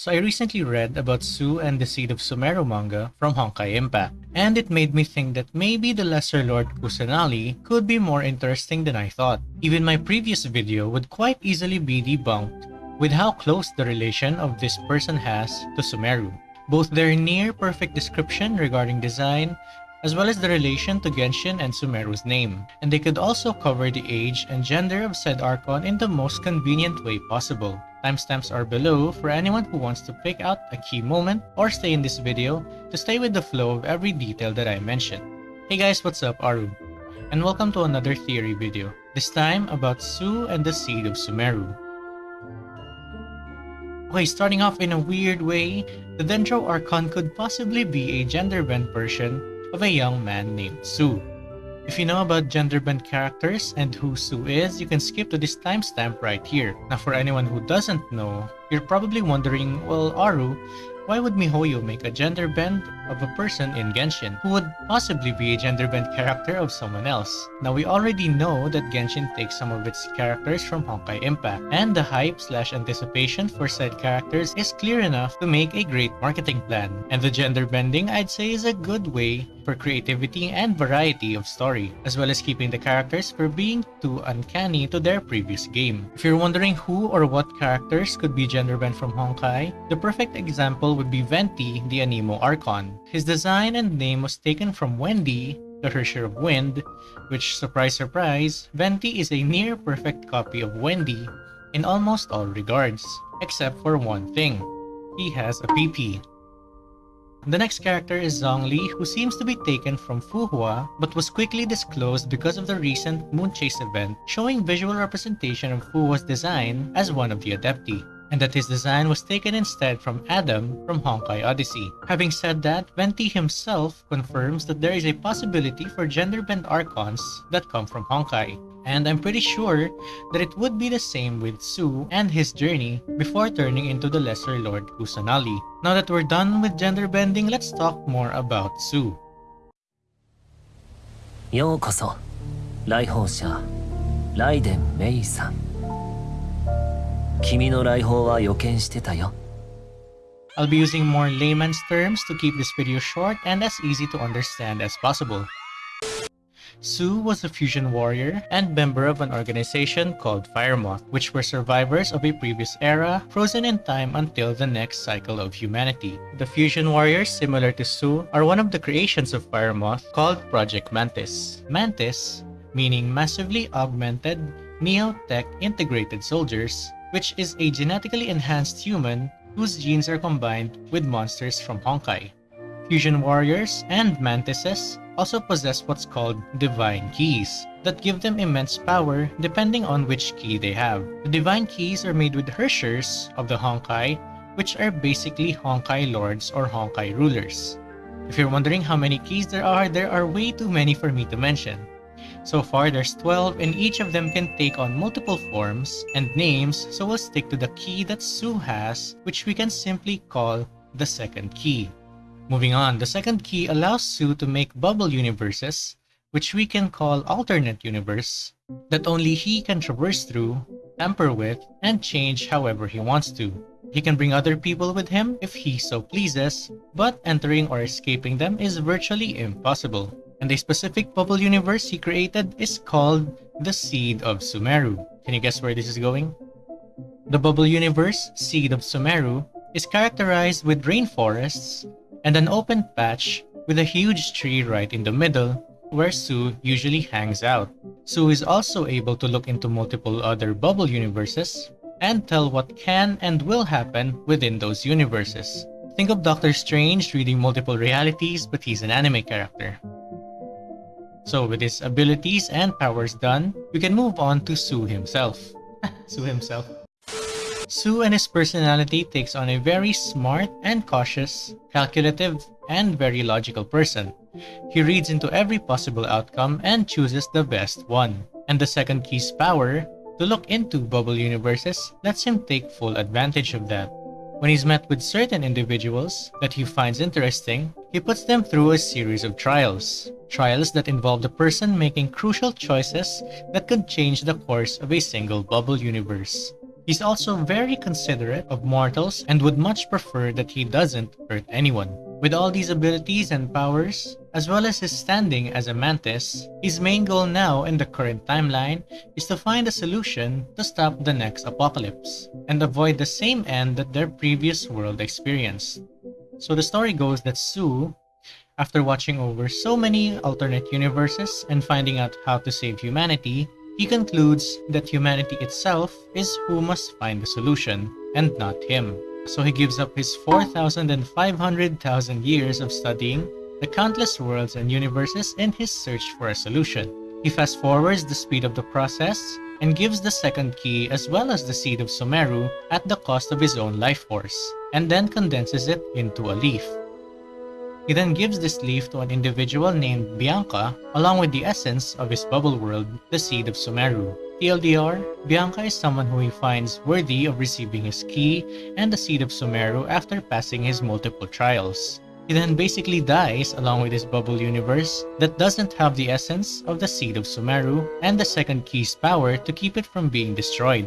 So I recently read about Su and the Seed of Sumeru manga from Honkai Impact, and it made me think that maybe the Lesser Lord Kusanali could be more interesting than I thought. Even my previous video would quite easily be debunked with how close the relation of this person has to Sumeru. Both their near perfect description regarding design as well as the relation to Genshin and Sumeru's name, and they could also cover the age and gender of said Archon in the most convenient way possible. Timestamps are below for anyone who wants to pick out a key moment or stay in this video to stay with the flow of every detail that I mentioned. Hey guys, what's up? Aru. And welcome to another theory video, this time about Su and the Seed of Sumeru. Okay, starting off in a weird way, the Dendro Archon could possibly be a gender-bent version of a young man named Su. If you know about gender-bent characters and who Su is, you can skip to this timestamp right here. Now for anyone who doesn't know, you're probably wondering, well Aru, why would MiHoYo make a gender bend of a person in Genshin who would possibly be a gender bent character of someone else? Now we already know that Genshin takes some of its characters from Honkai Impact, and the hype slash anticipation for said characters is clear enough to make a great marketing plan. And the gender bending I'd say is a good way for creativity and variety of story, as well as keeping the characters from being too uncanny to their previous game. If you're wondering who or what characters could be gender bent from Honkai, the perfect example would be Venti, the Anemo Archon. His design and name was taken from Wendy, the Herrscher of Wind, which, surprise surprise, Venti is a near-perfect copy of Wendy in almost all regards, except for one thing. He has a PP. The next character is Zhongli, who seems to be taken from Fuhua, but was quickly disclosed because of the recent Moon Chase event, showing visual representation of Fuhua's design as one of the Adepti and that his design was taken instead from Adam from Honkai Odyssey. Having said that, Venti himself confirms that there is a possibility for gender-bent Archons that come from Honkai. And I'm pretty sure that it would be the same with Sue and his journey before turning into the Lesser Lord Kusanali. Now that we're done with gender bending, let's talk more about Sue. ようこそ来訪者ライデン・メイさん I'll be using more layman's terms to keep this video short and as easy to understand as possible. Su was a fusion warrior and member of an organization called Firemoth, which were survivors of a previous era, frozen in time until the next cycle of humanity. The fusion warriors, similar to Su, are one of the creations of Firemoth called Project Mantis. Mantis, meaning massively augmented, neo-tech integrated soldiers, which is a genetically enhanced human whose genes are combined with monsters from Honkai. Fusion warriors and mantises also possess what's called divine keys that give them immense power depending on which key they have. The divine keys are made with Herrschers of the Honkai, which are basically Honkai lords or Honkai rulers. If you're wondering how many keys there are, there are way too many for me to mention. So far, there's 12 and each of them can take on multiple forms and names, so we'll stick to the key that Su has, which we can simply call the second key. Moving on, the second key allows Su to make bubble universes, which we can call alternate universe, that only he can traverse through, tamper with, and change however he wants to. He can bring other people with him if he so pleases, but entering or escaping them is virtually impossible and a specific bubble universe he created is called the Seed of Sumeru. Can you guess where this is going? The bubble universe, Seed of Sumeru, is characterized with rainforests and an open patch with a huge tree right in the middle where Su usually hangs out. Su is also able to look into multiple other bubble universes and tell what can and will happen within those universes. Think of Doctor Strange reading multiple realities but he's an anime character. So with his abilities and powers done, we can move on to Su himself. Su himself. Su and his personality takes on a very smart and cautious, calculative, and very logical person. He reads into every possible outcome and chooses the best one. And the second key's power, to look into bubble universes, lets him take full advantage of that. When he's met with certain individuals that he finds interesting, he puts them through a series of trials trials that involve the person making crucial choices that could change the course of a single bubble universe. He's also very considerate of mortals and would much prefer that he doesn't hurt anyone. With all these abilities and powers, as well as his standing as a mantis, his main goal now in the current timeline is to find a solution to stop the next apocalypse and avoid the same end that their previous world experienced. So the story goes that Su, after watching over so many alternate universes and finding out how to save humanity, he concludes that humanity itself is who must find the solution, and not him. So he gives up his 4,000 and 500,000 years of studying the countless worlds and universes in his search for a solution. He fast forwards the speed of the process and gives the second key as well as the seed of Sumeru at the cost of his own life force, and then condenses it into a leaf. He then gives this leaf to an individual named Bianca, along with the essence of his bubble world, the seed of Sumeru. TLDR, Bianca is someone who he finds worthy of receiving his key and the seed of Sumeru after passing his multiple trials. He then basically dies along with his bubble universe that doesn't have the essence of the seed of Sumeru and the second key's power to keep it from being destroyed.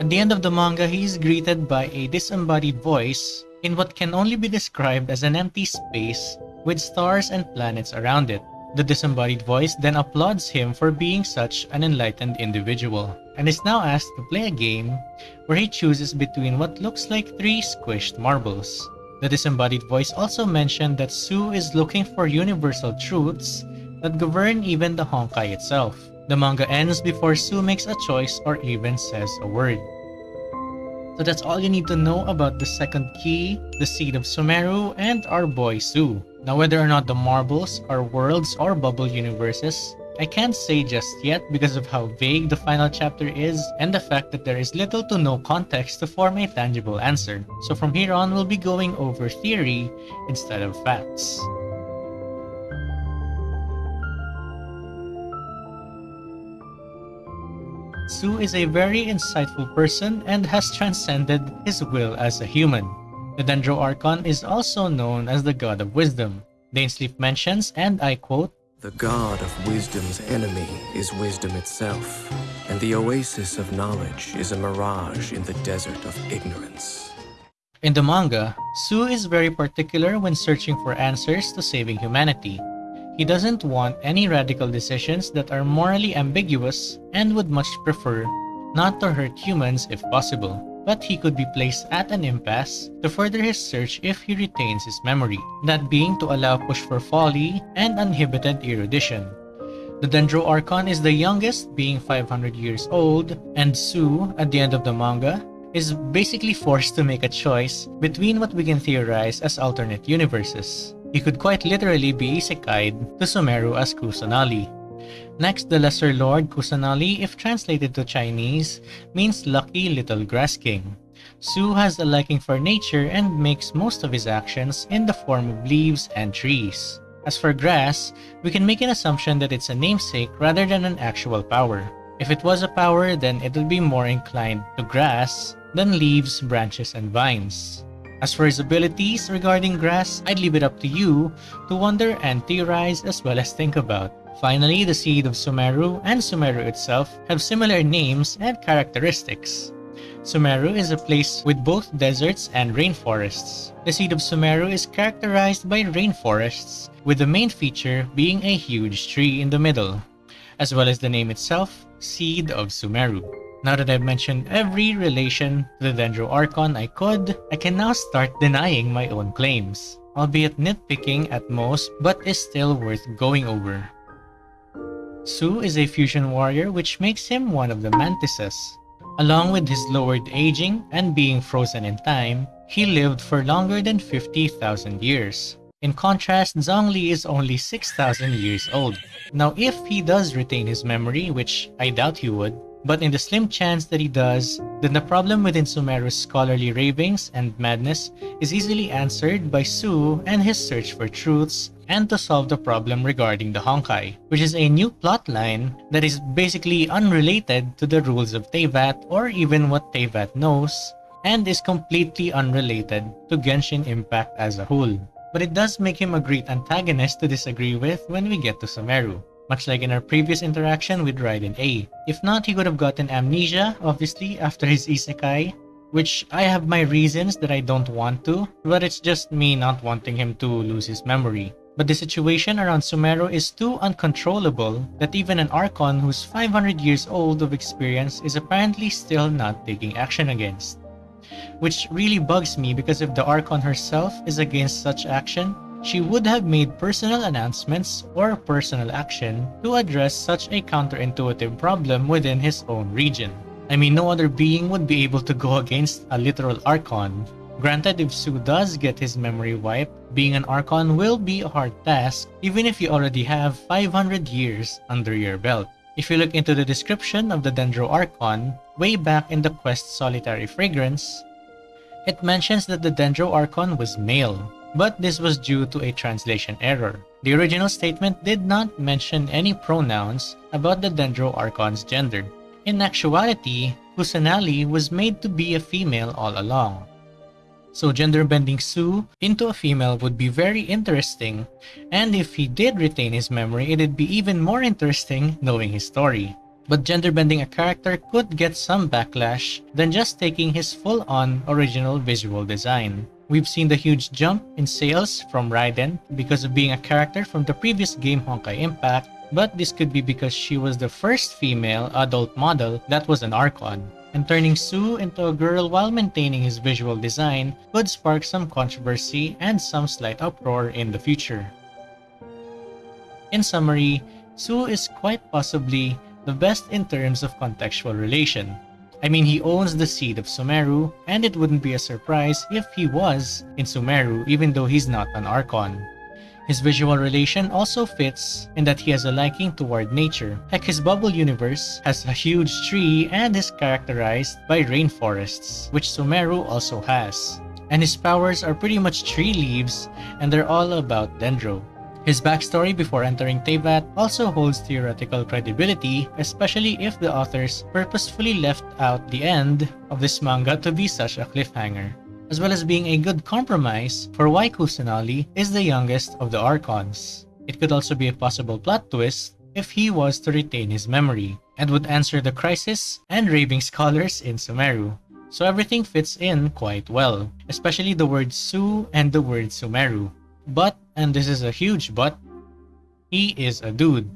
At the end of the manga, he is greeted by a disembodied voice in what can only be described as an empty space with stars and planets around it. The disembodied voice then applauds him for being such an enlightened individual, and is now asked to play a game where he chooses between what looks like three squished marbles. The disembodied voice also mentioned that Su is looking for universal truths that govern even the Honkai itself. The manga ends before Su makes a choice or even says a word. So that's all you need to know about the second key, the seed of Sumeru, and our boy Su. Now whether or not the marbles are worlds or bubble universes, I can't say just yet because of how vague the final chapter is and the fact that there is little to no context to form a tangible answer. So from here on, we'll be going over theory instead of facts. Su is a very insightful person and has transcended his will as a human. The Dendro Archon is also known as the God of Wisdom. Dainsleif mentions, and I quote, The God of wisdom's enemy is wisdom itself, and the oasis of knowledge is a mirage in the desert of ignorance. In the manga, Su is very particular when searching for answers to saving humanity. He doesn't want any radical decisions that are morally ambiguous and would much prefer not to hurt humans if possible, but he could be placed at an impasse to further his search if he retains his memory, that being to allow push for folly and uninhibited erudition. The Dendro Archon is the youngest, being 500 years old, and Su, at the end of the manga, is basically forced to make a choice between what we can theorize as alternate universes. He could quite literally be isekai'd to Sumeru as Kusanali. Next, the Lesser Lord Kusanali, if translated to Chinese, means lucky little grass king. Su has a liking for nature and makes most of his actions in the form of leaves and trees. As for grass, we can make an assumption that it's a namesake rather than an actual power. If it was a power, then it would be more inclined to grass than leaves, branches, and vines. As for his abilities regarding grass, I'd leave it up to you to wonder and theorize as well as think about. Finally, the seed of Sumeru and Sumeru itself have similar names and characteristics. Sumeru is a place with both deserts and rainforests. The seed of Sumeru is characterized by rainforests, with the main feature being a huge tree in the middle, as well as the name itself, Seed of Sumeru. Now that I've mentioned every relation to the Dendro Archon I could, I can now start denying my own claims, albeit nitpicking at most, but is still worth going over. Su is a fusion warrior which makes him one of the mantises. Along with his lowered aging and being frozen in time, he lived for longer than 50,000 years. In contrast, Zhongli is only 6,000 years old. Now if he does retain his memory, which I doubt he would, but in the slim chance that he does, then the problem within Sumeru's scholarly ravings and madness is easily answered by Su and his search for truths and to solve the problem regarding the Honkai, which is a new plotline that is basically unrelated to the rules of Teyvat or even what Teyvat knows, and is completely unrelated to Genshin Impact as a whole. But it does make him a great antagonist to disagree with when we get to Sumeru. Much like in our previous interaction with Raiden Ei. If not, he could have gotten amnesia, obviously, after his isekai, which I have my reasons that I don't want to, but it's just me not wanting him to lose his memory. But the situation around Sumeru is too uncontrollable that even an Archon who's 500 years old of experience is apparently still not taking action against. Which really bugs me because if the Archon herself is against such action, she would have made personal announcements or personal action to address such a counterintuitive problem within his own region. I mean, no other being would be able to go against a literal Archon. Granted, if Su does get his memory wiped, being an Archon will be a hard task even if you already have 500 years under your belt. If you look into the description of the Dendro Archon, way back in the quest Solitary Fragrance, it mentions that the Dendro Archon was male, but this was due to a translation error. The original statement did not mention any pronouns about the Dendro Archon's gender. In actuality, Kusanali was made to be a female all along. So gender bending Su into a female would be very interesting, and if he did retain his memory, it'd be even more interesting knowing his story. But gender bending a character could get some backlash than just taking his full-on original visual design. We've seen the huge jump in sales from Raiden because of being a character from the previous game Honkai Impact but this could be because she was the first female adult model that was an Archon, and turning Su into a girl while maintaining his visual design could spark some controversy and some slight uproar in the future. In summary, Su is quite possibly the best in terms of contextual relation. I mean, he owns the seed of Sumeru, and it wouldn't be a surprise if he was in Sumeru even though he's not an Archon. His visual relation also fits in that he has a liking toward nature. Heck, his bubble universe has a huge tree and is characterized by rainforests, which Sumeru also has. And his powers are pretty much tree leaves and they're all about Dendro. His backstory before entering Teyvat also holds theoretical credibility, especially if the authors purposefully left out the end of this manga to be such a cliffhanger as well as being a good compromise for why Kusanali is the youngest of the Archons. It could also be a possible plot twist if he was to retain his memory, and would answer the crisis and raving scholars in Sumeru. So everything fits in quite well, especially the word Su and the word Sumeru. But, and this is a huge but, he is a dude.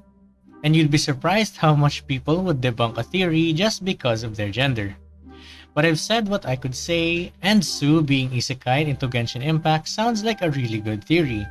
And you'd be surprised how much people would debunk a theory just because of their gender. But I've said what I could say, and Su being isekai into Genshin Impact sounds like a really good theory.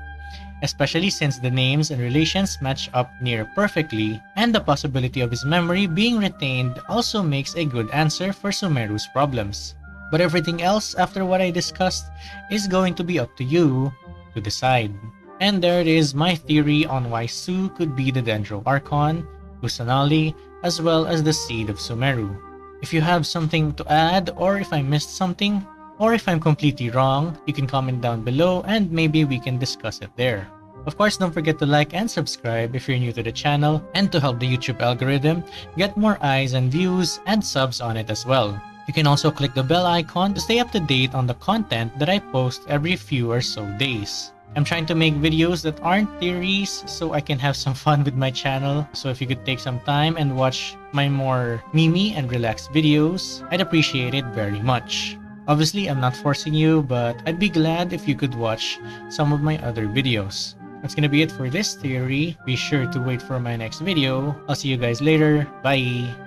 Especially since the names and relations match up near perfectly, and the possibility of his memory being retained also makes a good answer for Sumeru's problems. But everything else after what I discussed is going to be up to you to decide. And there it is my theory on why Su could be the Dendro Archon, Kusanali, as well as the Seed of Sumeru. If you have something to add or if I missed something, or if I'm completely wrong, you can comment down below and maybe we can discuss it there. Of course, don't forget to like and subscribe if you're new to the channel and to help the YouTube algorithm get more eyes and views and subs on it as well. You can also click the bell icon to stay up to date on the content that I post every few or so days. I'm trying to make videos that aren't theories so I can have some fun with my channel. So if you could take some time and watch my more mimi and relaxed videos, I'd appreciate it very much. Obviously, I'm not forcing you, but I'd be glad if you could watch some of my other videos. That's gonna be it for this theory. Be sure to wait for my next video. I'll see you guys later. Bye!